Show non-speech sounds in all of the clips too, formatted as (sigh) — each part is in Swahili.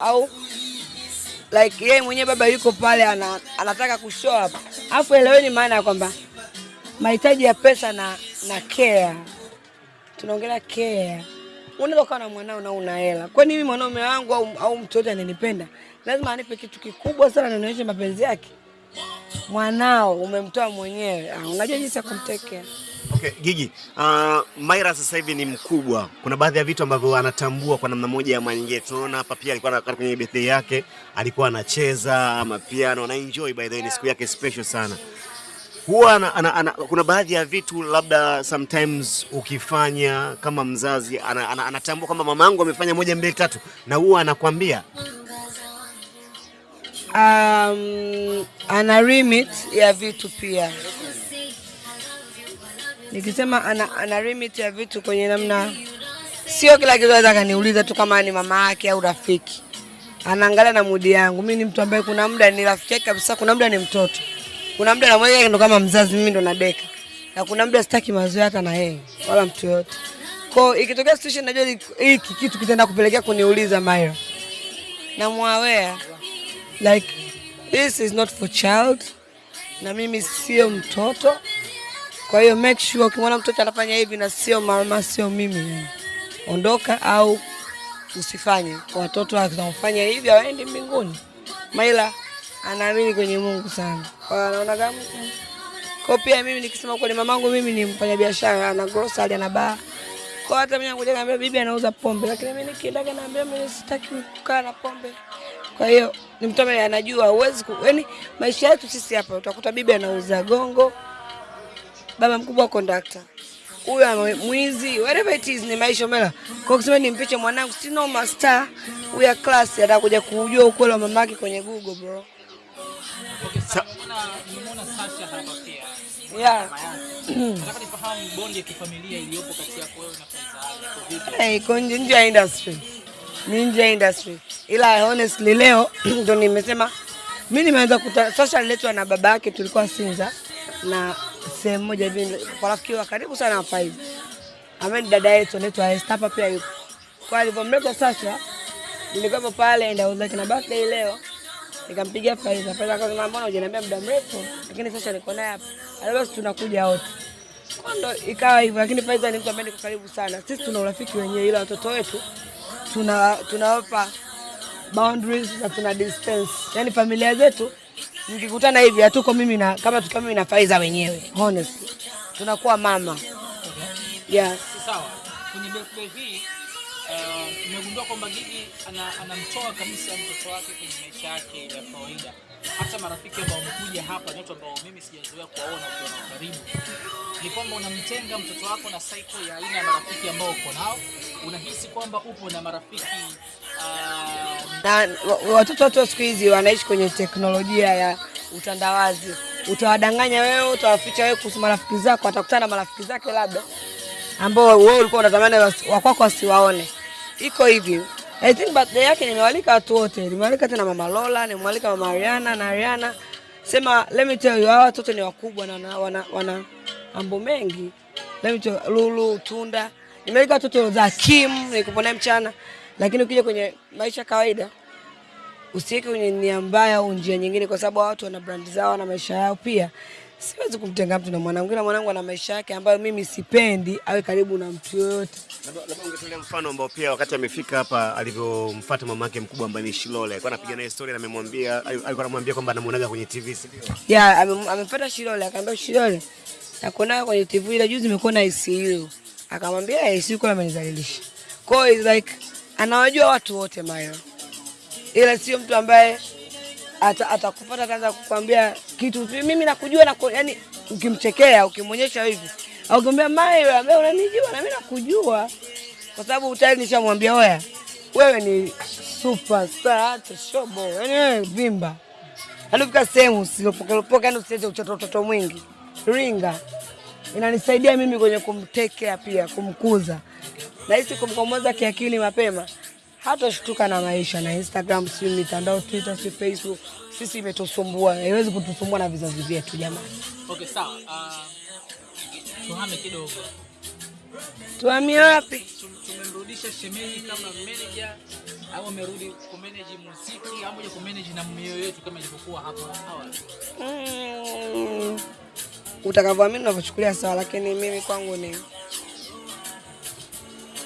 au like yeye mwenyewe baba yuko pale ana, anataka kushow up, afu eleweni maana ya kwamba mahitaji ya pesa na na care, tunaongelea care. Unaweza ukawa na mwanao na una hela, kwani mimi mwanaume wangu au, au mtu yote ananipenda lazima anipe kitu kikubwa sana na nionyeshe mapenzi yake? Mwanao umemtoa mwenyewe, ah, unajua jinsi ya kumtekea. Okay, Gigi, uh, Maira sasa hivi ni mkubwa. Kuna baadhi ya vitu ambavyo anatambua kwa namna moja ama nyingine. Tunaona hapa pia alikuwa kwenye birthday yake, alikuwa anacheza ama piano na enjoy by the way, ni siku yake special sana. Huwa ana, ana, ana, kuna baadhi ya vitu labda sometimes ukifanya kama mzazi ana, ana, anatambua kwamba mamangu amefanya moja mbili tatu, na huwa anakwambia um, ana limit ya vitu pia. Nikisema ana, ana limit ya vitu kwenye namna, sio kila kitu anaweza kaniuliza tu kama ni mama yake au rafiki. Anaangalia na mudi yangu. Mimi ni mtu ambaye kuna muda ni rafiki yake kabisa, kuna muda ni mtoto, kuna muda namweka ndo kama mzazi, mimi ndo nadeka, na kuna muda sitaki mazoea hata na yeye wala mtu yote. Kwa ikitokea situation najua hiki kitu kitaenda kupelekea kuniuliza Maira, namwawea like this is not for child, na mimi sio mtoto. Kwa hiyo make sure ukimwona mtoto anafanya hivi na sio mama, sio mimi, ondoka au usifanye. Watoto wakifanya hivi hawaendi mbinguni. Maila anaamini kwenye Mungu sana, kwa anaona kama kwa pia mimi nikisema kweli, mamangu mimi ni mfanyabiashara, ana grocery, ana bar kwa hata mimi nakuja naambia bibi anauza pombe, lakini mimi nikienda naambia mimi sitaki kukaa na pombe. Kwa hiyo ni mtu ambaye anajua huwezi yaani, maisha yetu sisi hapa utakuta bibi anauza gongo, baba mkubwa kondakta, huyu mwizi, whatever it is, ni maisha mela. Kwa kusema nimpiche mwanangu, si no master huyu class atakuja kujua ukweli wa mamake kwenye Google bro. Okay, sawa. Nimeona Sasha hapa pia. Yeah. Nataka nifahamu bondi ya kifamilia iliyopo kati yako wewe na Faiza. Hey, iko nje ya industry, ni nje ya industry, ila honestly leo (clears throat) ndo nimesema mi nimeanza kuta Sasha aliletwa na baba yake, tulikuwa Sinza na sehemu moja hivi kwa rafiki wa karibu sana hapa hivi, ambaye ni dada yetu anaitwa Esther, hapa pia yuko. Kwa alivyomleta sasa nilikuwa pale and uzake na birthday leo nikampigia Faiza. Faiza akasema mbona hujaniambia muda mrefu, lakini sasa niko naye hapa, basi tunakuja wote kwa ndo ikawa hivyo, lakini Faiza ni mtu ambaye niko karibu sana. Sisi tuna urafiki wenyewe, ila watoto wetu tuna tunawapa boundaries na tuna distance. Yani familia zetu nikikutana hivi hatuko mimi na kama tukiwa mimi na Faiza wenyewe, honestly tunakuwa mama yeah. Sawa. Kwenye hii uh, nimegundua kwamba Gigi ana- anamtoa kabisa mtoto wake kwenye maisha yake ya kawaida. Hata marafiki ambao wamekuja hapa ni watu ambao mimi sijazoea kuwaona nao karibu. Ni kwamba unamtenga mtoto wako na cycle ya aina ya marafiki ambao uko nao. Unahisi kwamba upo na marafiki uh, na watoto wote siku hizi wanaishi kwenye teknolojia ya utandawazi. Utawadanganya wewe, utawaficha wewe kuhusu marafiki zako, watakutana na marafiki zake labda ambao wewe ulikuwa unatamani wakwako wa kwako wasiwaone. Iko hivi. I think birthday yake nimewalika watu wote. Nimewalika tena mama Lola, nimewalika mama Ariana na Ariana. Sema let me tell you, hawa watoto ni wakubwa na wana, wana, wana mambo mengi. Let me tell you, Lulu, Tunda. Nimewalika watoto za Kim, nilikuwa mchana. Lakini ukija kwenye maisha kawaida usiweke kwenye nia mbaya au njia nyingine, kwa sababu watu wana brand zao na maisha yao pia. Siwezi kumtenga mtu na mwanangu, ila mwanangu ana maisha yake ambayo mimi sipendi awe karibu na mtu yoyote. labda ungetolea mfano ambao pia wakati amefika hapa alivyomfuata mamake mkubwa ambaye ni Shilole, alikuwa anapiga naye story na amemwambia alikuwa anamwambia kwamba anamuonaga kwenye TV, si ndio? Yeah, ame- amepata Shilole, akamwambia Shilole, nakuonaga kwenye TV ile juzi imekuwa na ICU. Akamwambia ICU kwa amenizalilisha. Kwa hiyo like anawajua watu wote Mayo, ila sio mtu ambaye ata- atakupata ataanza kukwambia kitu. Mimi nakujua na yani, ukimchekea ukimwonyesha hivi au ukimwambia Mayo, ambaye unanijua na mimi nakujua, kwa sababu tayari nishamwambia oya, wewe ni superstar, hata shobo, yani wewe vimba. Alifika sehemu usilopokelopoke, yani usiweze uchoto mwingi. Ringa. Inanisaidia mimi kwenye kumtekea pia kumkuza, na hisi kumkomoza kiakili mapema, hatashtuka na maisha na Instagram, si mitandao Twitter, si Facebook. Sisi imetusumbua, haiwezi kutusumbua na vizazi vyetu jamani. Okay, sawa. Uh, tuhame kidogo. Tuhamie wapi? Tum- Tumemrudisha shemeji kama manager au amerudi kumanage muziki au moja kumanage na mioyo yetu kama ilivyokuwa hapo awali? Mm, utakavyoamini unavyochukulia sawa, lakini mimi kwangu ni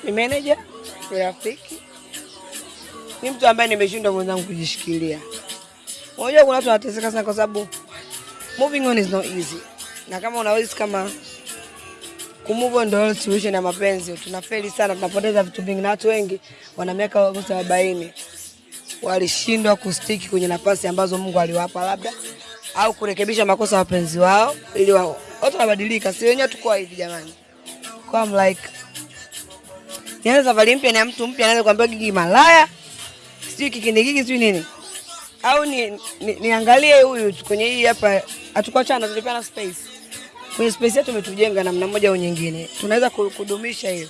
ni manager, ni rafiki, ni mtu ambaye nimeshindwa mwenzangu kujishikilia. Unajua kuna watu wanateseka sana kwa sababu moving on is not easy, na kama unawezi kama kumove on ndio solution ya mapenzi, tunafeli sana, tunapoteza vitu vingi, na watu wengi wana miaka almost arobaini walishindwa kustiki kwenye nafasi ambazo Mungu aliwapa labda au kurekebisha makosa ya wapenzi wao ili wao watu wanabadilika, si wenyewe tuko hivi jamani. Kwa I'm like nianze safari mpya na mtu mpya anaweza kuambia gigi malaya sijui kikindi gigi sijui nini. Au ni, ni, niangalie huyu kwenye hii hapa, hatukuachana, tulipeana space. Kwenye space yetu, umetujenga namna moja au nyingine, tunaweza kudumisha hiyo.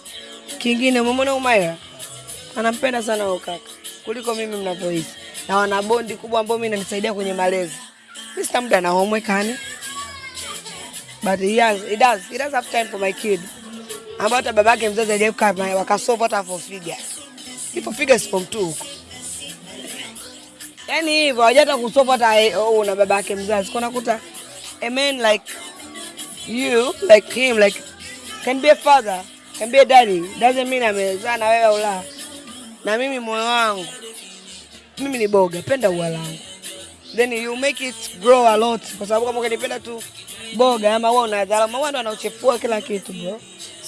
Kingine umemwona Umaira anampenda sana huyo kaka. Kuliko mimi mnavyoishi, na wana bondi kubwa ambao mimi inanisaidia kwenye malezi. Mimi sina muda na homework hani, but he has, he does, he does have time for my kid, ambao hata babake mzazi hajawahi kukaa naye hata for figure, ipo figure si form 2 huko. Yaani hivyo hajata kusolve hata eh, oh, na babake mzazi. Kwa nakuta a man like you like him like can be a father can be a daddy. Doesn't mean amezaa na wewe ula na mimi moyo wangu mimi ni boga penda ua langu. Then you make it grow a lot. Kwa sababu kama ukanipenda tu boga ama wewe unadharau maua ndo anauchefua kila kitu bro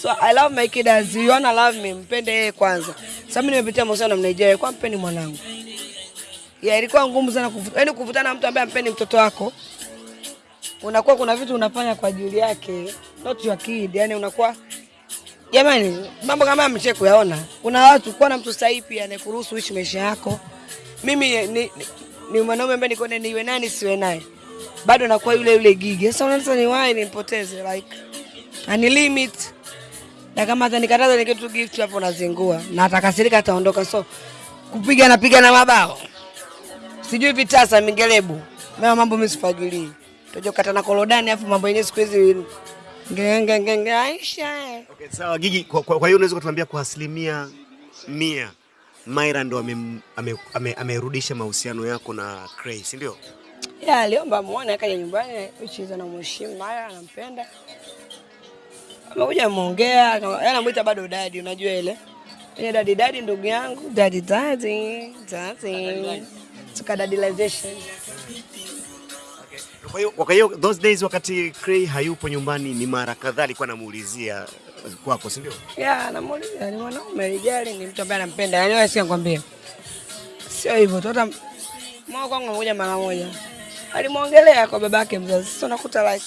so i love my kid as you wanna love me mpende yeye kwanza Sasa mimi nimepitia mahusiano na Nigeria kwa mpeni mwanangu ya ilikuwa ngumu sana kuvuta, yani kuvutana na mtu ambaye ampeni mtoto wako, unakuwa kuna vitu unafanya kwa ajili yake, not your kid. Yani unakuwa jamani, mambo kama mche kuyaona. Kuna watu kuwa na mtu sahihi pia anayekuruhusu uishi maisha yako. Mimi ni, ni, ni mwanaume ambaye niko niwe nani siwe naye, bado nakuwa yule yule gigi. Sasa unaanza ni why nimpoteze like ani limit na kama atanikataza ni kitu gift hapo nazingua. Na atakasirika ataondoka, so kupiga napiga na mabao. Sijui vitasa mingelebu. Mimi mambo mimi sifagilii tojo kata na korodani afu mambo yenyewe siku hizi ngenge ngenge Aisha. Okay, sawa Gigi, kwa, kwa, kwa hiyo unaweza kutuambia kwa asilimia mia Maira ndo amerudisha ame- ame- amerudisha mahusiano yako na Cray, si ndio? ya aliomba muone akaja nyumbani which is anamheshimu Maira, anampenda amekuja ameongea akama- yeye bado dadi unajua ile ile dadi dadi ndugu yangu dadi dadi dadi tukadadilization Kwa hiyo kwa hiyo those days wakati Cray hayupo nyumbani ni mara kadhaa alikuwa anamuulizia kwako, si ndio? ya namuuliza ni mwanaume rijali, ni mtu ambaye anampenda. Yani wewe sikia nikwambie, sio hivyo tu, hata mwa kwangu amekuja mara moja, alimwongelea kwa babake mzazi. Sasa unakuta like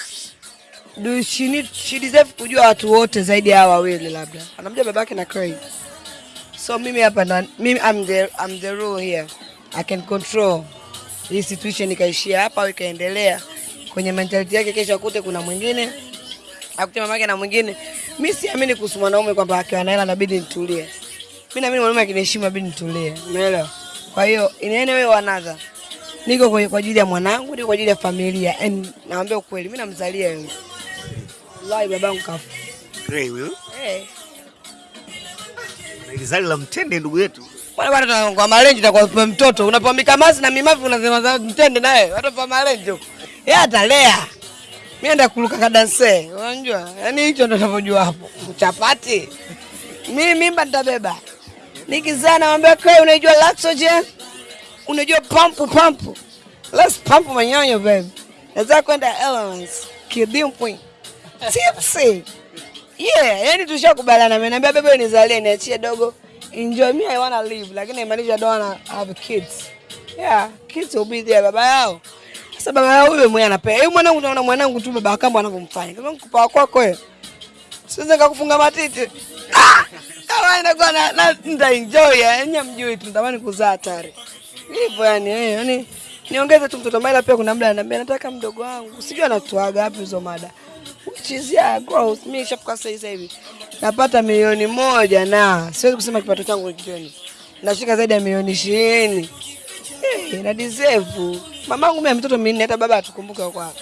do she need she deserve kujua watu wote zaidi ya wawili, labda anamjua babake na Craig. So mimi hapa na mimi I'm the I'm the rule here, I can control hii situation ikaishia hapa au ikaendelea kwenye mentality yake, kesho akute kuna mwingine akute mamake na mwingine. Mimi siamini kuhusu mwanaume kwamba akiwa na hela inabidi nitulie. Mimi naamini mwanaume akiniheshimu inabidi nitulie, umeelewa? Kwa hiyo in any way another, niko kwa kwa ajili ya mwanangu, niko kwa ajili ya familia and naambia ukweli, mimi namzalia yeye. Wallahi babangu kafa. Grey huyo Eh, na ilizali la mtende ndugu yetu. Bwana bwana tunaongoa kwa malenji na kwa mtoto unapewa mikamasi na mimavu unasema za mtende naye watu pa malenje huko. Yeye atalea. Mimi naenda ka kadanse. Unajua? Yaani hicho ndo ninavyojua hapo. Chapati. Mimi mimba nitabeba. Nikizaa namwambia kwa unajua Laxogen? Unajua pampu pampu. Let's pump manyonyo baby. Nataka kwenda Elements. Kidimpwi. Tipsy. Yeah, yani tushakubaliana. Ameniambia bebe nizalie niachie dogo. Enjoy me I wanna live lakini imaanisha I don't wanna have kids. Yeah, kids will be there baba yao. Sasa baba yao huyo mwenye anapenda. Yeye mwanangu tunaona mwanangu tu baba kama anavyomfanya. Kama nikupa kwako wewe. Siwezi nikakufunga matiti. Ah! Kama inakuwa na, na nita enjoy yani mjui tu natamani kuzaa tare. Hivyo yani eh yani niongeze tu mtoto Maila pia kuna muda ananiambia nataka mdogo wangu. Sijui anatoaga wapi hizo mada. Yeah, growth. Mimi nishafika sasa hivi. Napata milioni moja na siwezi kusema kipato changu kioni, Nashika zaidi ya milioni ishirini. Eh, na deserve. Mamangu mimi mtoto minne hata baba atukumbuke kwa.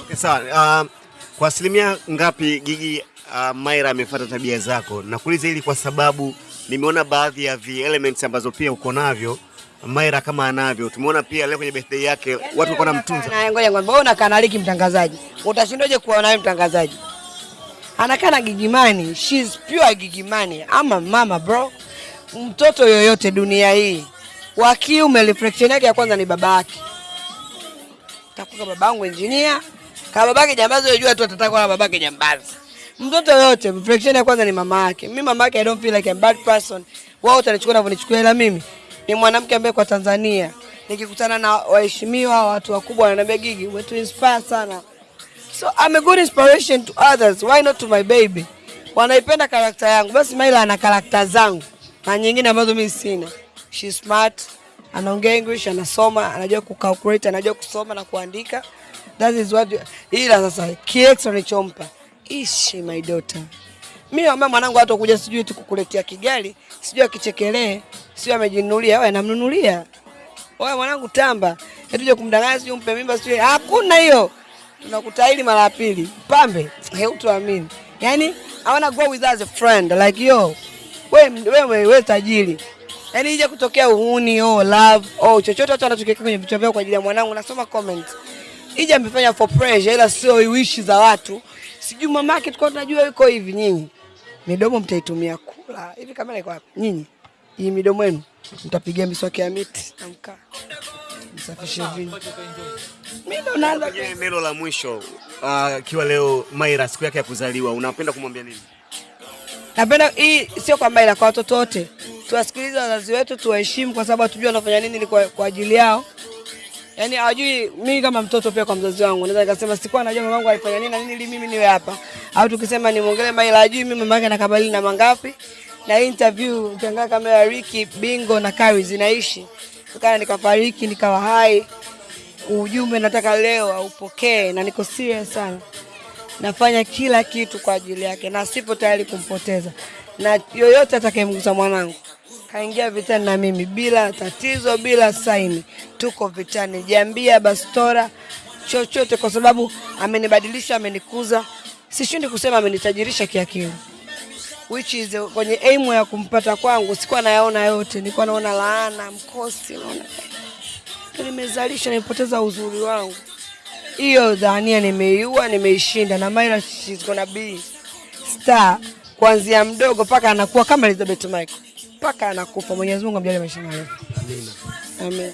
Okay, sawa. Uh, kwa asilimia ngapi Gigi uh, Maira amefuata tabia zako? Nakuuliza hili kwa sababu nimeona baadhi ya vi elements ambazo pia uko navyo Maira kama anavyo. Tumeona pia leo kwenye birthday yake watu walikuwa wanamtunza. Ngoja ngoja wewe unakaa na Liki mtangazaji, utashindaje kuwa naye mtangazaji? Anakaa na Gigimani, she's pure Gigimani. Ama mama bro, mtoto yoyote dunia hii wa kiume reflection yake ya kwanza ni baba yake. Takuka babangu engineer, kama babake jambazi, unajua tu atataka kwa babake jambazi. Mtoto yote reflection ya kwanza ni mama yake. Mimi mama yake I don't feel like a bad person. Wao watanichukua na kunichukua, ila mimi ni mwanamke ambaye kwa Tanzania nikikutana na waheshimiwa watu wakubwa wananiambia Gigi, to inspire sana. So I'm a good inspiration to others. Why not to my baby? Wanaipenda karakta yangu. Basi Maila ana karakta zangu na nyingine ambazo mimi sina. She's smart, anaongea English, anasoma, anajua kucalculate, anajua kusoma na kuandika. That is what you... ila sasa kiextra nichompa. Ishi my daughter. Mimi naomba mwanangu hata kuja sijui tu kukuletea kigali, sijui akichekelee, sijui amejinunulia, wewe namnunulia. Wewe mwanangu tamba, etuje kumdanganya sijui umpe mimba sijui hakuna hiyo. Tunakutahiri mara ya pili. Pambe, heutuamini. Yaani I wanna go with as a friend like yo. Wewe wewe wewe tajiri. Yaani ije kutokea uhuni oh love oh chochote watu wanachokiweka kwenye vichwa vyao kwa ajili ya mwanangu nasoma comment. Ije amefanya for pressure ila sio wish za watu. Sijui mamake tulikuwa tunajua yuko hivi nyinyi. Midomo mtaitumia kula. Hivi kamera iko wapi? Nyinyi. Hii midomo yenu mtapigia miswaki ya miti na mkaa. Msafishe vini. Mimi ndo naanza neno la mwisho akiwa leo Maira siku yake ya kuzaliwa unapenda kumwambia nini? Napenda hii sio kwa Maira, kwa watoto wote. Tuwasikilize wazazi wetu, tuwaheshimu kwa sababu hatujui wanafanya nini kwa, kwa ajili yao. Yaani hawajui mimi kama mtoto pia kwa mzazi wangu. Naweza nikasema sikuwa najua mamangu alifanya nini na nini ili mimi niwe hapa. Au tukisema nimwongelee Maila hajui mimi mama yake anakabali na mangapi. Na interview ukiangalia kamera ya Ricky, Bingo na Kari zinaishi. Tukana nikafariki nikawa hai. Ujumbe nataka leo aupokee na niko serious sana nafanya kila kitu kwa ajili yake na sipo tayari kumpoteza, na yoyote atakayemgusa mwanangu kaingia vitani na mimi bila tatizo, bila saini, tuko vitani, jambia, bastora, chochote, kwa sababu amenibadilisha, amenikuza. Sishindi kusema amenitajirisha kiakili, which is kwenye aim ya kumpata kwangu sikuwa nayaona yote, nilikuwa naona laana, mkosi, naona eh, nimezalisha, nimepoteza uzuri wangu. Hiyo dhania nimeiua, nimeishinda. Na Maila she's gonna be star. Kuanzia mdogo mpaka anakuwa kama Elizabeth Michael mpaka anakufa. Mwenyezi Mungu amjalie maisha marefu. Amina. Amen.